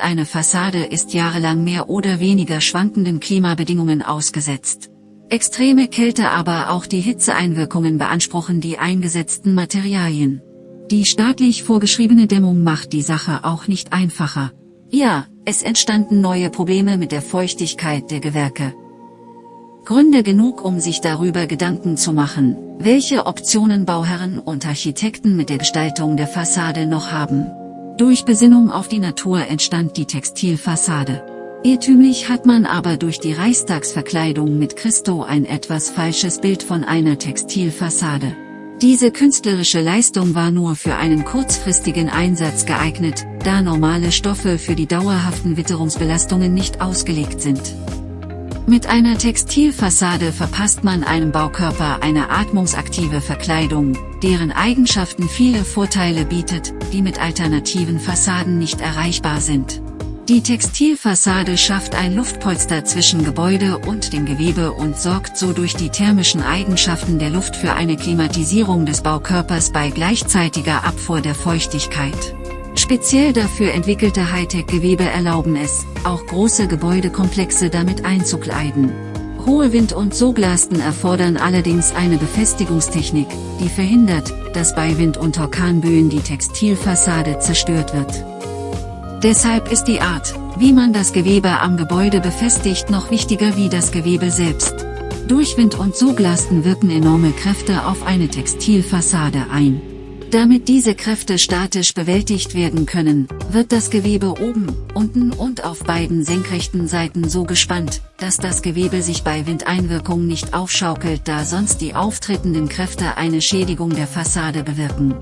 Eine Fassade ist jahrelang mehr oder weniger schwankenden Klimabedingungen ausgesetzt. Extreme Kälte aber auch die Hitzeeinwirkungen beanspruchen die eingesetzten Materialien. Die staatlich vorgeschriebene Dämmung macht die Sache auch nicht einfacher. Ja, es entstanden neue Probleme mit der Feuchtigkeit der Gewerke. Gründe genug, um sich darüber Gedanken zu machen, welche Optionen Bauherren und Architekten mit der Gestaltung der Fassade noch haben. Durch Besinnung auf die Natur entstand die Textilfassade. Irrtümlich hat man aber durch die Reichstagsverkleidung mit Christo ein etwas falsches Bild von einer Textilfassade. Diese künstlerische Leistung war nur für einen kurzfristigen Einsatz geeignet, da normale Stoffe für die dauerhaften Witterungsbelastungen nicht ausgelegt sind. Mit einer Textilfassade verpasst man einem Baukörper eine atmungsaktive Verkleidung, deren Eigenschaften viele Vorteile bietet, die mit alternativen Fassaden nicht erreichbar sind. Die Textilfassade schafft ein Luftpolster zwischen Gebäude und dem Gewebe und sorgt so durch die thermischen Eigenschaften der Luft für eine Klimatisierung des Baukörpers bei gleichzeitiger Abfuhr der Feuchtigkeit. Speziell dafür entwickelte Hightech-Gewebe erlauben es, auch große Gebäudekomplexe damit einzukleiden. Hohe Wind- und Soglasten erfordern allerdings eine Befestigungstechnik, die verhindert, dass bei Wind- und Orkanböen die Textilfassade zerstört wird. Deshalb ist die Art, wie man das Gewebe am Gebäude befestigt noch wichtiger wie das Gewebe selbst. Durch Wind- und Soglasten wirken enorme Kräfte auf eine Textilfassade ein. Damit diese Kräfte statisch bewältigt werden können, wird das Gewebe oben, unten und auf beiden senkrechten Seiten so gespannt, dass das Gewebe sich bei Windeinwirkung nicht aufschaukelt da sonst die auftretenden Kräfte eine Schädigung der Fassade bewirken.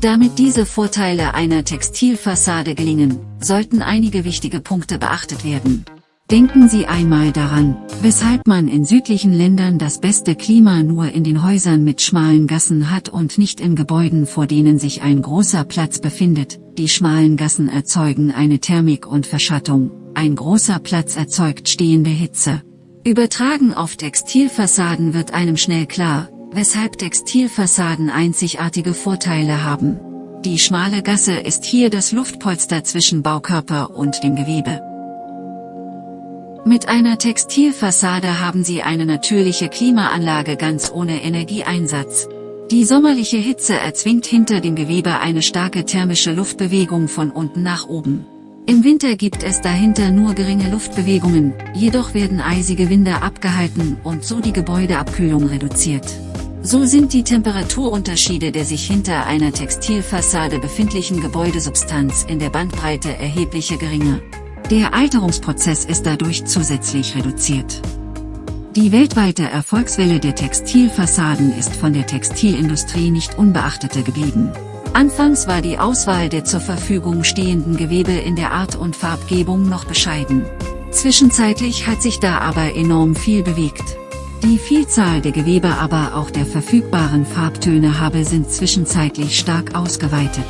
Damit diese Vorteile einer Textilfassade gelingen, sollten einige wichtige Punkte beachtet werden. Denken Sie einmal daran, weshalb man in südlichen Ländern das beste Klima nur in den Häusern mit schmalen Gassen hat und nicht in Gebäuden vor denen sich ein großer Platz befindet. Die schmalen Gassen erzeugen eine Thermik und Verschattung, ein großer Platz erzeugt stehende Hitze. Übertragen auf Textilfassaden wird einem schnell klar, weshalb Textilfassaden einzigartige Vorteile haben. Die schmale Gasse ist hier das Luftpolster zwischen Baukörper und dem Gewebe. Mit einer Textilfassade haben Sie eine natürliche Klimaanlage ganz ohne Energieeinsatz. Die sommerliche Hitze erzwingt hinter dem Gewebe eine starke thermische Luftbewegung von unten nach oben. Im Winter gibt es dahinter nur geringe Luftbewegungen, jedoch werden eisige Winde abgehalten und so die Gebäudeabkühlung reduziert. So sind die Temperaturunterschiede der sich hinter einer Textilfassade befindlichen Gebäudesubstanz in der Bandbreite erheblich geringer. Der Alterungsprozess ist dadurch zusätzlich reduziert. Die weltweite Erfolgswelle der Textilfassaden ist von der Textilindustrie nicht unbeachtete geblieben. Anfangs war die Auswahl der zur Verfügung stehenden Gewebe in der Art und Farbgebung noch bescheiden. Zwischenzeitlich hat sich da aber enorm viel bewegt. Die Vielzahl der Gewebe aber auch der verfügbaren Farbtöne habe sind zwischenzeitlich stark ausgeweitet.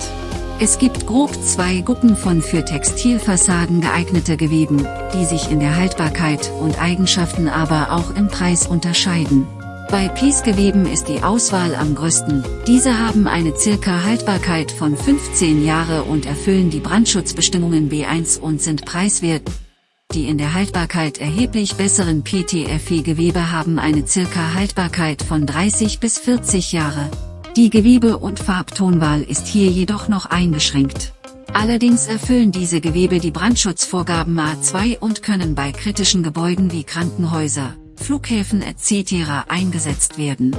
Es gibt grob zwei Gruppen von für Textilfassaden geeignete Geweben, die sich in der Haltbarkeit und Eigenschaften aber auch im Preis unterscheiden. Bei Piece-Geweben ist die Auswahl am größten, diese haben eine circa Haltbarkeit von 15 Jahre und erfüllen die Brandschutzbestimmungen B1 und sind preiswert. Die in der Haltbarkeit erheblich besseren PTFE-Gewebe haben eine circa Haltbarkeit von 30 bis 40 Jahre. Die Gewebe- und Farbtonwahl ist hier jedoch noch eingeschränkt. Allerdings erfüllen diese Gewebe die Brandschutzvorgaben A2 und können bei kritischen Gebäuden wie Krankenhäuser, Flughäfen etc. eingesetzt werden.